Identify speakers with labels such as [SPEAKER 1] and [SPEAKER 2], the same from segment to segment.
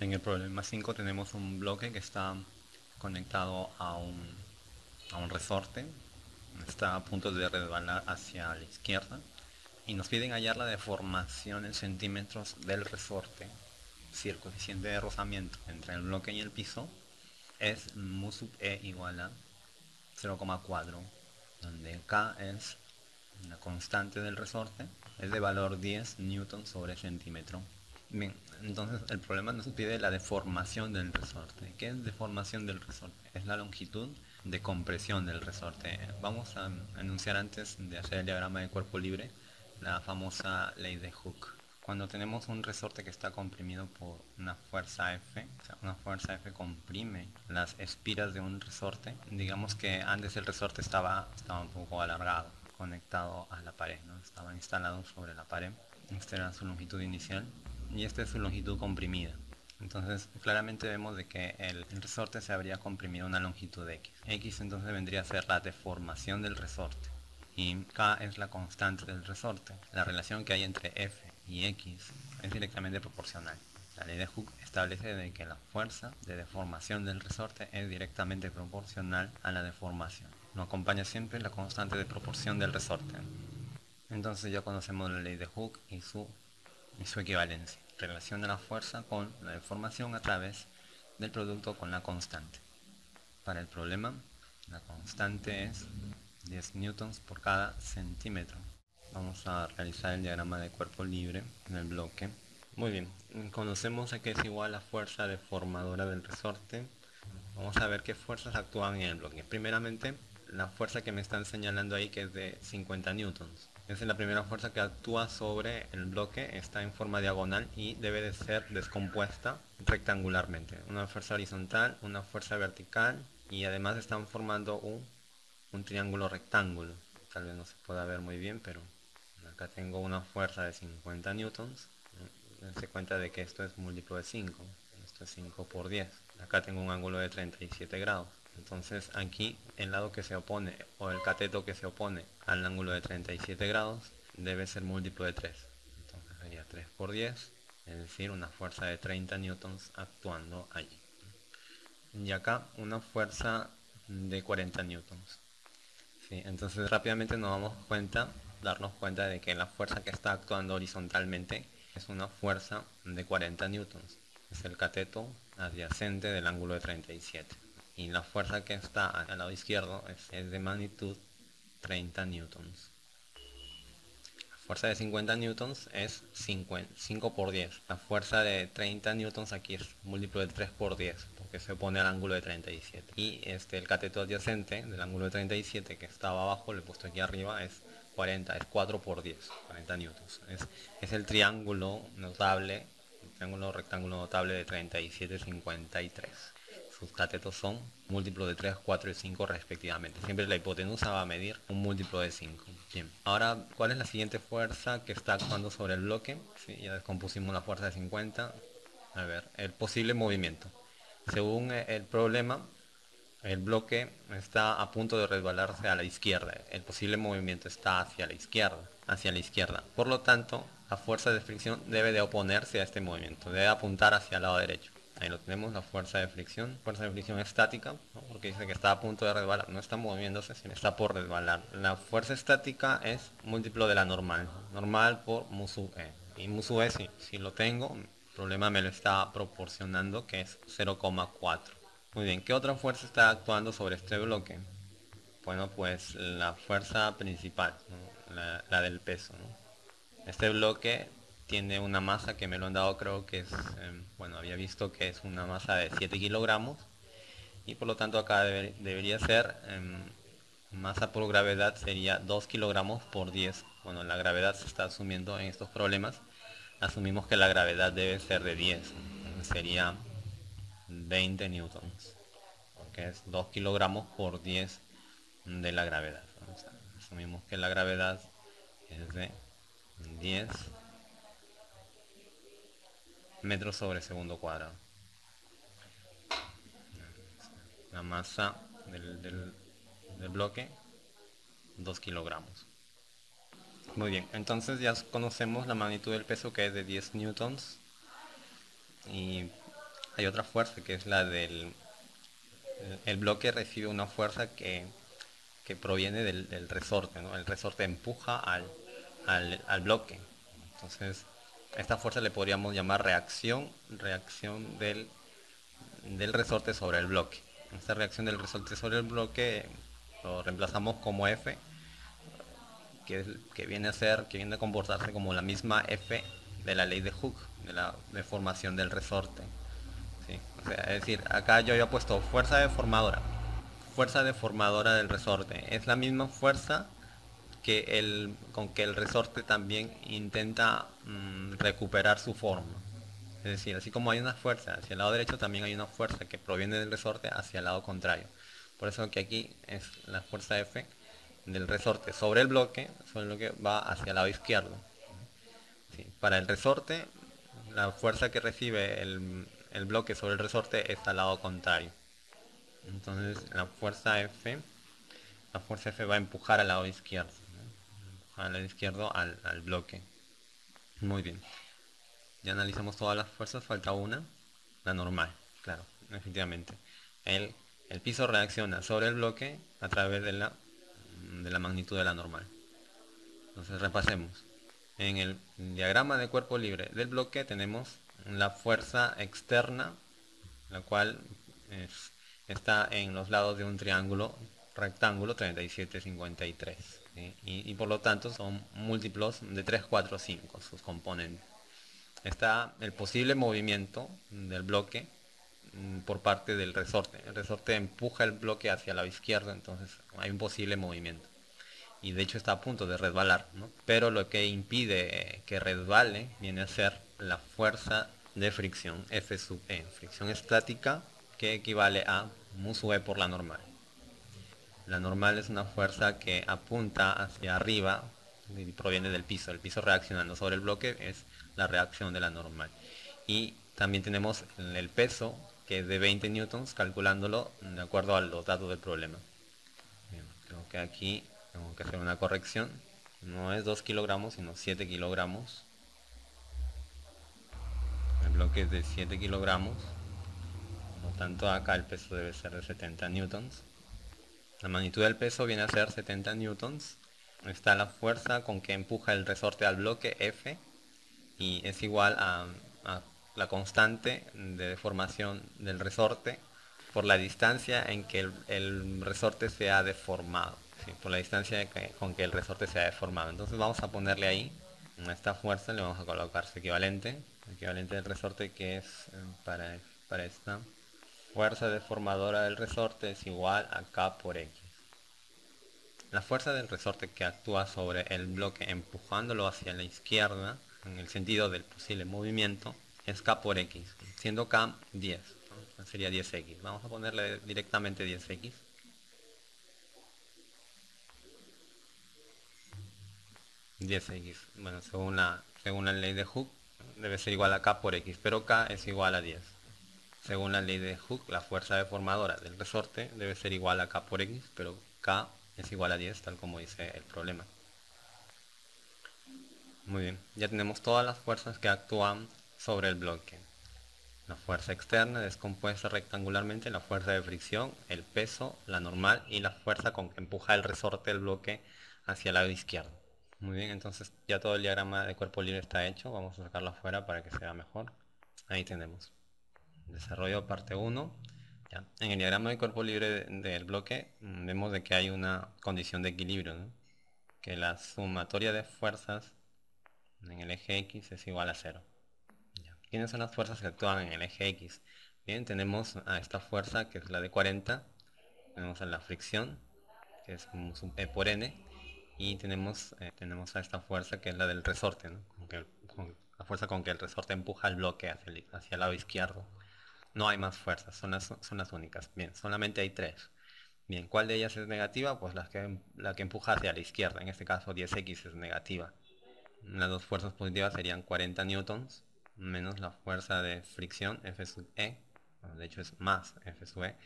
[SPEAKER 1] En el problema 5 tenemos un bloque que está conectado a un, a un resorte. Está a punto de resbalar hacia la izquierda. Y nos piden hallar la deformación en centímetros del resorte. Si el coeficiente de rozamiento entre el bloque y el piso es mu sub e igual a 0,4 donde K es la constante del resorte es de valor 10 newton sobre centímetro Bien, entonces el problema nos pide la deformación del resorte. ¿Qué es deformación del resorte? Es la longitud de compresión del resorte. Vamos a enunciar antes de hacer el diagrama de cuerpo libre la famosa ley de Hooke. Cuando tenemos un resorte que está comprimido por una fuerza F, o sea, una fuerza F comprime las espiras de un resorte, digamos que antes el resorte estaba, estaba un poco alargado, conectado a la pared, ¿no? estaba instalado sobre la pared. Esta era su longitud inicial y esta es su longitud comprimida. Entonces claramente vemos de que el, resorte se habría comprimido una longitud de x. x entonces vendría a ser la deformación del resorte y k es la constante del resorte. La relación que hay entre f y x es directamente proporcional. La ley de Hooke establece de que la fuerza de deformación del resorte es directamente proporcional a la deformación. Nos acompaña siempre la constante de proporción del resorte. Entonces ya conocemos la ley de Hooke y su y su equivalencia. Relación de la fuerza con la deformación a través del producto con la constante. Para el problema, la constante es 10 newtons por cada centímetro. Vamos a realizar el diagrama de cuerpo libre en el bloque. Muy bien, conocemos a que es igual la fuerza deformadora del resorte. Vamos a ver qué fuerzas actúan en el bloque. Primeramente, la fuerza que me están señalando ahí que es de 50 newtons. Es la primera fuerza que actúa sobre el bloque, está en forma diagonal y debe de ser descompuesta rectangularmente. Una fuerza horizontal, una fuerza vertical y además están formando un, un triángulo rectángulo. Tal vez no se pueda ver muy bien, pero acá tengo una fuerza de 50 newtons. Dense cuenta de que esto es múltiplo de 5. Esto es 5 por 10. Acá tengo un ángulo de 37 grados. Entonces aquí el lado que se opone o el cateto que se opone al ángulo de 37 grados debe ser múltiplo de 3. Entonces sería 3 por 10, es decir, una fuerza de 30 newtons actuando allí. Y acá una fuerza de 40 newtons. Entonces rápidamente nos damos cuenta, darnos cuenta de que la fuerza que está actuando horizontalmente es una fuerza de 40 newtons. Es el cateto adyacente del ángulo de 37 y la fuerza que está al lado izquierdo es, de magnitud 30 newtons. La fuerza de 50 newtons es 5 por 10. La fuerza de 30 newtons aquí es múltiplo de 3 por 10, porque se opone al ángulo de 37. Y este, el cateto adyacente del ángulo de 37 que estaba abajo, le he puesto aquí arriba, es 40, es 4 por 10, 40 newtons. Es, es el triángulo notable, el triángulo rectángulo notable de 37, 53 sus catetos son múltiplos de 3, 4 y 5 respectivamente. Siempre la hipotenusa va a medir un múltiplo de 5. Bien, ahora, ¿cuál es la siguiente fuerza que está actuando sobre el bloque? ya descompusimos la fuerza de 50. A ver, el posible movimiento. Según el problema, el bloque está a punto de resbalarse a la izquierda. El posible movimiento está hacia la izquierda. Hacia la izquierda. Por lo tanto, la fuerza de fricción debe de oponerse a este movimiento. Debe apuntar hacia el lado derecho. Ahí lo tenemos, la fuerza de fricción. Fuerza de fricción estática, porque dice que está a punto de resbalar. No está moviéndose, sino está por resbalar. La fuerza estática es múltiplo de la normal. Normal por mu sub e. Y mu sub e, si, si lo tengo, el problema me lo está proporcionando, que es 0,4. Muy bien, ¿qué otra fuerza está actuando sobre este bloque? Bueno, pues la fuerza principal, la, del peso. Este bloque tiene una masa que me lo han dado creo que es, em, bueno, había visto que es una masa de 7 kilogramos y por lo tanto acá debería ser em, masa por gravedad sería 2 kilogramos por 10. Bueno, la gravedad se está asumiendo en estos problemas. Asumimos que la gravedad debe ser de 10. Sería 20 newtons. Porque es 2 kilogramos por 10 de la gravedad. asumimos que la gravedad es de 10 metros sobre segundo cuadrado. La masa del, bloque, 2 kilogramos. Muy bien, entonces ya conocemos la magnitud del peso que es de 10 newtons y hay otra fuerza que es la del... El bloque recibe una fuerza que, proviene del, resorte, El resorte empuja al, al, bloque. Entonces, esta fuerza le podríamos llamar reacción, reacción del, del resorte sobre el bloque. Esta reacción del resorte sobre el bloque lo reemplazamos como F, que, que, viene a ser, que viene a comportarse como la misma F de la ley de Hooke, de la deformación del resorte. es decir, acá yo había puesto fuerza deformadora. Fuerza deformadora del resorte. Es la misma fuerza que el, con que el resorte también intenta mm, recuperar su forma. Es decir, así como hay una fuerza hacia el lado derecho, también hay una fuerza que proviene del resorte hacia el lado contrario. Por eso que aquí es la fuerza F del resorte sobre el bloque, sobre el bloque va hacia el lado izquierdo. Para el resorte, la fuerza que recibe el, bloque sobre el resorte es al lado contrario. Entonces la fuerza F, la fuerza F va a empujar al lado izquierdo, al lado izquierdo al, bloque. Muy bien. Ya analizamos todas las fuerzas, falta una, la normal, claro, efectivamente. El, el piso reacciona sobre el bloque a través de la, de la magnitud de la normal. Entonces repasemos. En el diagrama de cuerpo libre del bloque tenemos la fuerza externa, la cual está en los lados de un triángulo rectángulo 37, 53. Y, por lo tanto son múltiplos de 3, 4, 5 sus componentes. Está el posible movimiento del bloque mm, por parte del resorte. El resorte empuja el bloque hacia la izquierda, entonces hay un posible movimiento y de hecho está a punto de resbalar, pero lo que impide que resbale viene a ser la fuerza de fricción F sub E, fricción estática que equivale a mu sub E por la normal. La normal es una fuerza que apunta hacia arriba y proviene del piso, el piso reaccionando sobre el bloque es la reacción de la normal. Y también tenemos el peso que es de 20 newtons calculándolo de acuerdo a los datos del problema. creo que aquí tengo que hacer una corrección. No es 2 kilogramos sino 7 kilogramos. El bloque es de 7 kilogramos. Por lo tanto acá el peso debe ser de 70 newtons la magnitud del peso viene a ser 70 newtons está la fuerza con que empuja el resorte al bloque F y es igual a, la constante de deformación del resorte por la distancia en que el resorte se ha deformado por la distancia con que el resorte se ha deformado. Entonces vamos a ponerle ahí, esta fuerza le vamos a colocar su equivalente, equivalente del resorte que es eh, para, para esta fuerza deformadora del resorte es igual a K por X. La fuerza del resorte que actúa sobre el bloque empujándolo hacia la izquierda, en el sentido del posible movimiento, es K por X, siendo K 10, sería 10X. Vamos a ponerle directamente 10X. 10x. Bueno, según la, según la ley de Hooke, debe ser igual a k por x, pero k es igual a 10. Según la ley de Hooke, la fuerza deformadora del resorte debe ser igual a k por x, pero k es igual a 10, tal como dice el problema. Muy bien, ya tenemos todas las fuerzas que actúan sobre el bloque. La fuerza externa descompuesta rectangularmente la fuerza de fricción, el peso, la normal y la fuerza con que empuja el resorte del bloque hacia el lado izquierdo. Muy bien, entonces ya todo el diagrama de cuerpo libre está hecho. Vamos a sacarlo afuera para que sea mejor. Ahí tenemos. Desarrollo parte 1. En el diagrama de cuerpo libre del bloque mm, vemos de que hay una condición de equilibrio. Que la sumatoria de fuerzas en el eje X es igual a 0. ¿Quiénes son las fuerzas que actúan en el eje X? Bien, tenemos a esta fuerza que es la de 40. Tenemos a la fricción, que es E por N y tenemos, eh, tenemos a esta fuerza que es la del resorte, la fuerza con que el resorte empuja el bloque hacia el lado izquierdo. No hay más fuerzas, son las, únicas. Bien, solamente hay tres. Bien, ¿cuál de ellas es negativa? Pues la que, empuja hacia la izquierda, en este caso 10x es negativa. Las dos fuerzas positivas serían 40 newtons menos la fuerza de fricción F sub E, de hecho es más F sub E.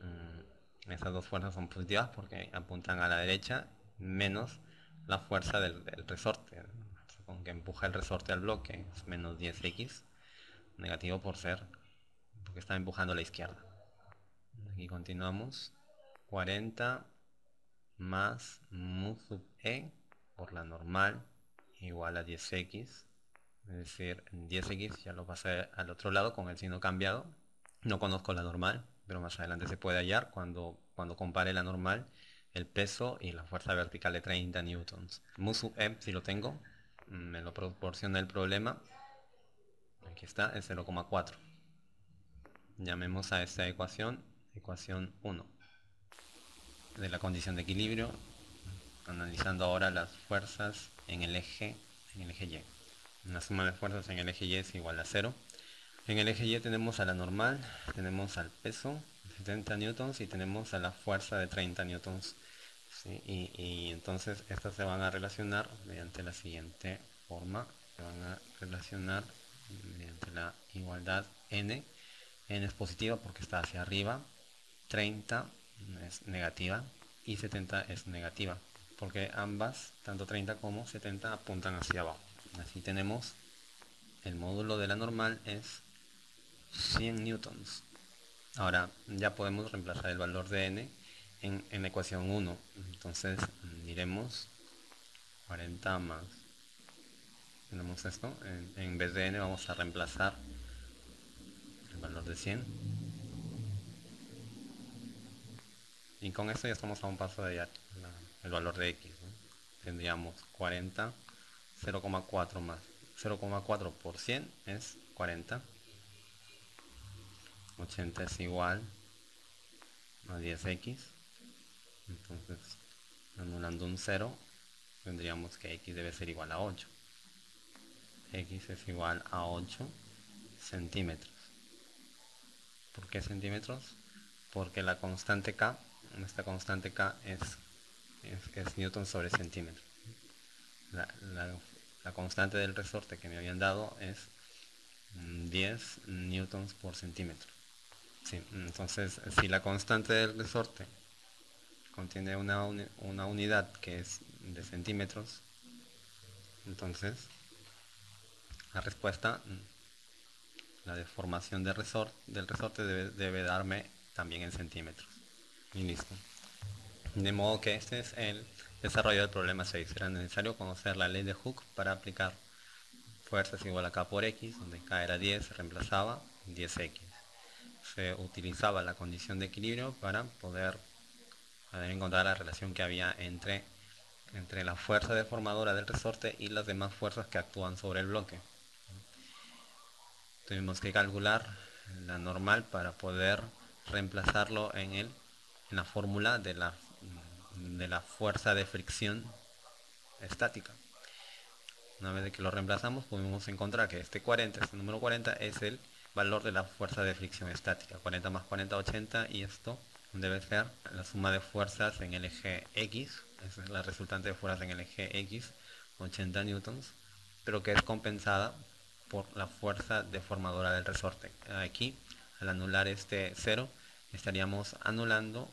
[SPEAKER 1] Mm, estas dos fuerzas son positivas porque apuntan a la derecha menos la fuerza del, resorte, con que empuja el resorte al bloque, es menos 10x, negativo por ser, porque está empujando a la izquierda. Aquí continuamos. 40 más mu sub e por la normal igual a 10x. Es decir, 10x ya lo pasé al otro lado con el signo cambiado. No conozco la normal, pero más adelante se puede hallar cuando, cuando compare la normal, el peso y la fuerza vertical de 30 newtons. Mu sub e, si lo tengo, me lo proporciona el problema. Aquí está, es 0,4. Llamemos a esta ecuación, ecuación 1 de la condición de equilibrio, analizando ahora las fuerzas en el eje, en el eje Y. La suma de fuerzas en el eje Y es igual a 0. En el eje Y tenemos a la normal, tenemos al peso, 70 newtons, y tenemos a la fuerza de 30 newtons. Y, y, entonces estas se van a relacionar mediante la siguiente forma. Se van a relacionar mediante la igualdad n. n es positiva porque está hacia arriba. 30 es negativa y 70 es negativa porque ambas, tanto 30 como 70, apuntan hacia abajo. Así tenemos el módulo de la normal es 100 newtons. Ahora ya podemos reemplazar el valor de n en, en ecuación 1. Entonces diremos 40 más. Tenemos esto. En vez de n vamos a reemplazar valor de 100 Y con esto ya estamos a un paso de el valor de x. Tendríamos 40, 0,4 más 0,4 por 100 es 40. 80 es igual a 10x. Entonces, anulando un 0, tendríamos que x debe ser igual a 8. x es igual a 8 centímetros. ¿Por qué centímetros? Porque la constante k esta constante K es, es, newton sobre centímetro. La, constante del resorte que me habían dado es 10 newtons por centímetro. entonces, si la constante del resorte contiene una, una unidad que es de centímetros, entonces la respuesta, la deformación del resorte, debe, darme también en centímetros y listo. De modo que este es el desarrollo del problema 6. Era necesario conocer la ley de Hooke para aplicar fuerzas igual a K por X, donde K era 10, se reemplazaba 10X. Se utilizaba la condición de equilibrio para poder, encontrar la relación que había entre, entre la fuerza deformadora del resorte y las demás fuerzas que actúan sobre el bloque. Tuvimos que calcular la normal para poder reemplazarlo en el en la fórmula de la, de la fuerza de fricción estática. Una vez que lo reemplazamos podemos encontrar que este 40, este número 40 es el valor de la fuerza de fricción estática. 40 más 40, 80 y esto debe ser la suma de fuerzas en el eje X, es la resultante de fuerzas en el eje X, 80 newtons, pero que es compensada por la fuerza deformadora del resorte. Aquí, al anular este 0, estaríamos anulando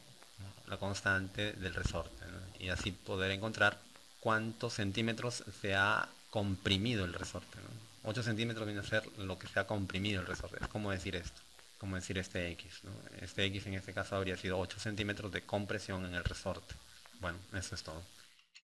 [SPEAKER 1] la constante del resorte y así poder encontrar cuántos centímetros se ha comprimido el resorte. 8 centímetros viene a ser lo que se ha comprimido el resorte. Es como decir esto, como decir este X. Este X en este caso habría sido 8 centímetros de compresión en el resorte. Bueno, eso es todo.